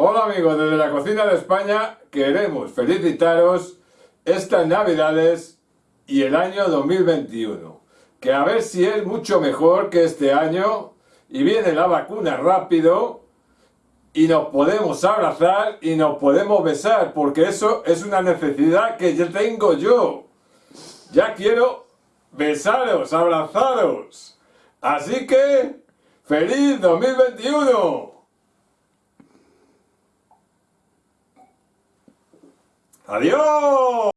Hola amigos, desde la cocina de España queremos felicitaros estas navidades y el año 2021. Que a ver si es mucho mejor que este año y viene la vacuna rápido y nos podemos abrazar y nos podemos besar porque eso es una necesidad que ya tengo yo. Ya quiero besaros, abrazaros. Así que, ¡Feliz 2021! ¡Adiós!